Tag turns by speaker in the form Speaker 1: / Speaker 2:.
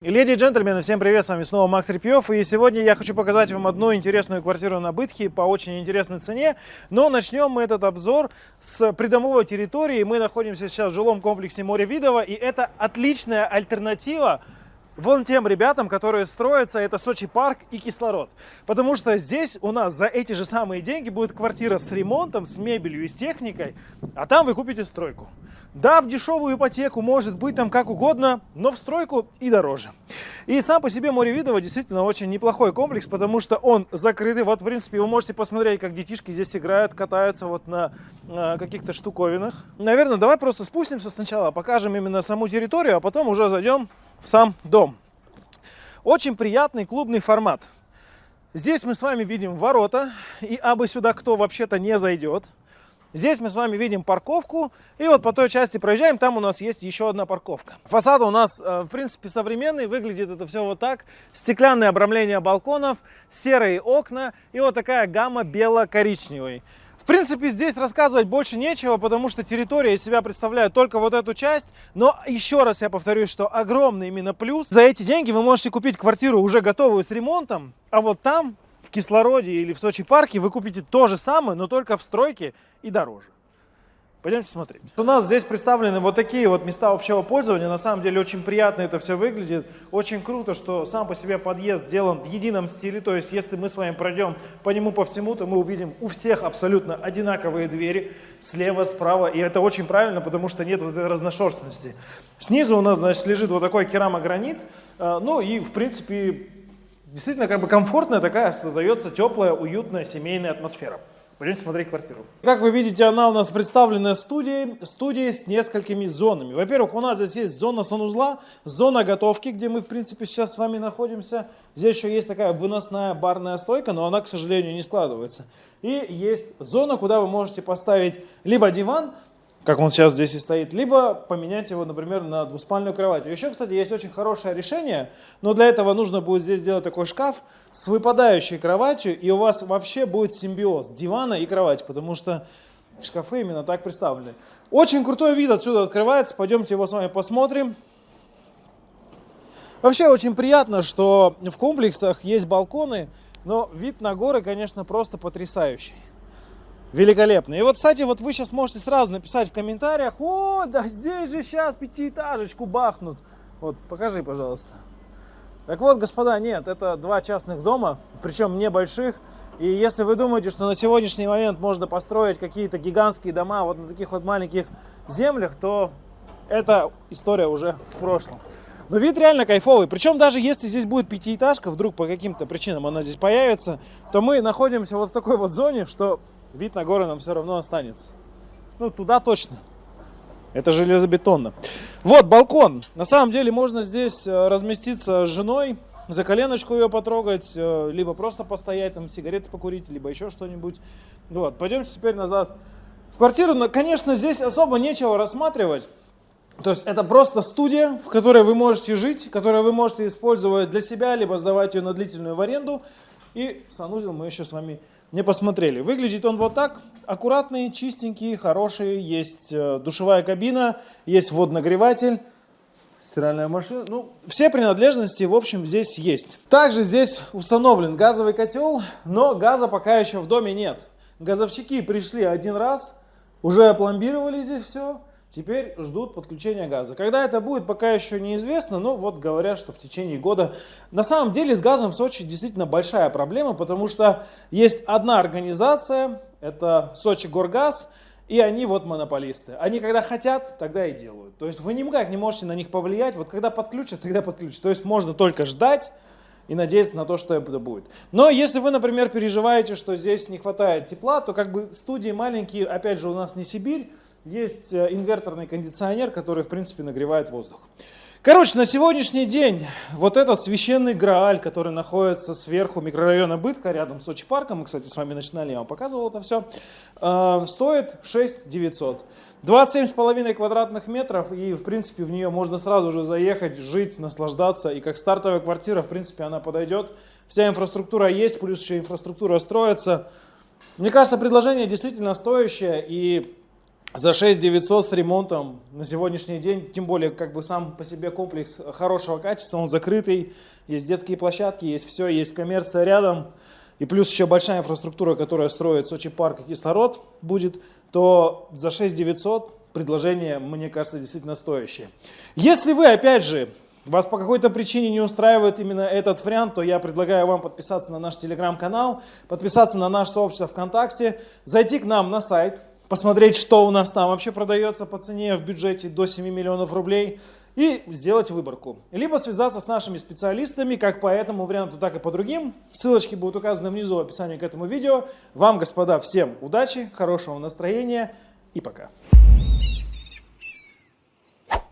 Speaker 1: Леди и джентльмены, всем привет, с вами снова Макс Репьев, и сегодня я хочу показать вам одну интересную квартиру на Бытхе по очень интересной цене, но начнем мы этот обзор с придомовой территории, мы находимся сейчас в жилом комплексе Море Видово, и это отличная альтернатива вон тем ребятам, которые строятся, это Сочи парк и кислород. Потому что здесь у нас за эти же самые деньги будет квартира с ремонтом, с мебелью и с техникой, а там вы купите стройку. Да, в дешевую ипотеку может быть там как угодно, но в стройку и дороже. И сам по себе море Видово действительно очень неплохой комплекс, потому что он закрытый. Вот, в принципе, вы можете посмотреть, как детишки здесь играют, катаются вот на, на каких-то штуковинах. Наверное, давай просто спустимся сначала, покажем именно саму территорию, а потом уже зайдем в сам дом. Очень приятный клубный формат. Здесь мы с вами видим ворота, и абы сюда кто вообще-то не зайдет. Здесь мы с вами видим парковку, и вот по той части проезжаем, там у нас есть еще одна парковка. Фасад у нас, э, в принципе, современный, выглядит это все вот так. Стеклянное обрамление балконов, серые окна и вот такая гамма бело-коричневый принципе, здесь рассказывать больше нечего, потому что территория из себя представляет только вот эту часть. Но еще раз я повторюсь, что огромный именно плюс. За эти деньги вы можете купить квартиру уже готовую с ремонтом, а вот там, в Кислороде или в Сочи парке, вы купите то же самое, но только в стройке и дороже. Пойдемте смотреть. У нас здесь представлены вот такие вот места общего пользования. На самом деле очень приятно это все выглядит. Очень круто, что сам по себе подъезд сделан в едином стиле. То есть если мы с вами пройдем по нему по всему, то мы увидим у всех абсолютно одинаковые двери. Слева, справа. И это очень правильно, потому что нет вот этой разношерстности. Снизу у нас, значит, лежит вот такой керамогранит. А, ну и, в принципе, действительно как бы комфортная такая создается теплая, уютная семейная атмосфера. Пойдемте смотреть квартиру. Как вы видите, она у нас представлена студией, студией с несколькими зонами. Во-первых, у нас здесь есть зона санузла, зона готовки, где мы, в принципе, сейчас с вами находимся. Здесь еще есть такая выносная барная стойка, но она, к сожалению, не складывается. И есть зона, куда вы можете поставить либо диван, как он сейчас здесь и стоит, либо поменять его, например, на двуспальную кровать. Еще, кстати, есть очень хорошее решение, но для этого нужно будет здесь сделать такой шкаф с выпадающей кроватью, и у вас вообще будет симбиоз дивана и кровати, потому что шкафы именно так представлены. Очень крутой вид отсюда открывается, пойдемте его с вами посмотрим. Вообще очень приятно, что в комплексах есть балконы, но вид на горы, конечно, просто потрясающий. Великолепно. И вот, кстати, вот вы сейчас можете сразу написать в комментариях, о, да здесь же сейчас пятиэтажечку бахнут. Вот, покажи, пожалуйста. Так вот, господа, нет, это два частных дома, причем небольших. И если вы думаете, что на сегодняшний момент можно построить какие-то гигантские дома вот на таких вот маленьких землях, то эта история уже в прошлом. Но вид реально кайфовый. Причем даже если здесь будет пятиэтажка, вдруг по каким-то причинам она здесь появится, то мы находимся вот в такой вот зоне, что вид на горы нам все равно останется. Ну, туда точно. Это железобетонно. Вот балкон. На самом деле можно здесь э, разместиться с женой, за коленочку ее потрогать, э, либо просто постоять, там сигареты покурить, либо еще что-нибудь. Вот, пойдемте теперь назад в квартиру. Но, конечно, здесь особо нечего рассматривать. То есть это просто студия, в которой вы можете жить, которую вы можете использовать для себя, либо сдавать ее на длительную в аренду. И санузел мы еще с вами не посмотрели. Выглядит он вот так. Аккуратный, чистенький, хороший. Есть э, душевая кабина, есть водонагреватель, стиральная машина. Ну, все принадлежности, в общем, здесь есть. Также здесь установлен газовый котел, но газа пока еще в доме нет. Газовщики пришли один раз, уже опломбировали здесь все. Теперь ждут подключения газа. Когда это будет, пока еще неизвестно, но вот говорят, что в течение года. На самом деле с газом в Сочи действительно большая проблема, потому что есть одна организация, это Сочи Горгаз, и они вот монополисты. Они когда хотят, тогда и делают. То есть вы никак не можете на них повлиять. Вот когда подключат, тогда подключат. То есть можно только ждать и надеяться на то, что это будет. Но если вы, например, переживаете, что здесь не хватает тепла, то как бы студии маленькие, опять же, у нас не Сибирь, есть э, инверторный кондиционер, который, в принципе, нагревает воздух. Короче, на сегодняшний день вот этот священный Грааль, который находится сверху микрорайона Бытка, рядом с Сочи парком, мы, кстати, с вами начинали, я вам показывал это все, э, стоит 6 900. 27,5 квадратных метров, и, в принципе, в нее можно сразу же заехать, жить, наслаждаться, и как стартовая квартира, в принципе, она подойдет. Вся инфраструктура есть, плюс еще инфраструктура строится. Мне кажется, предложение действительно стоящее, и за 6 900 с ремонтом на сегодняшний день, тем более как бы сам по себе комплекс хорошего качества, он закрытый, есть детские площадки, есть все, есть коммерция рядом, и плюс еще большая инфраструктура, которая строит Сочи парк и кислород будет, то за 6 900 предложение, мне кажется, действительно стоящее. Если вы, опять же, вас по какой-то причине не устраивает именно этот вариант, то я предлагаю вам подписаться на наш телеграм-канал, подписаться на наше сообщество ВКонтакте, зайти к нам на сайт, посмотреть, что у нас там вообще продается по цене в бюджете до 7 миллионов рублей и сделать выборку. Либо связаться с нашими специалистами, как по этому варианту, так и по другим. Ссылочки будут указаны внизу в описании к этому видео. Вам, господа, всем удачи, хорошего настроения и пока.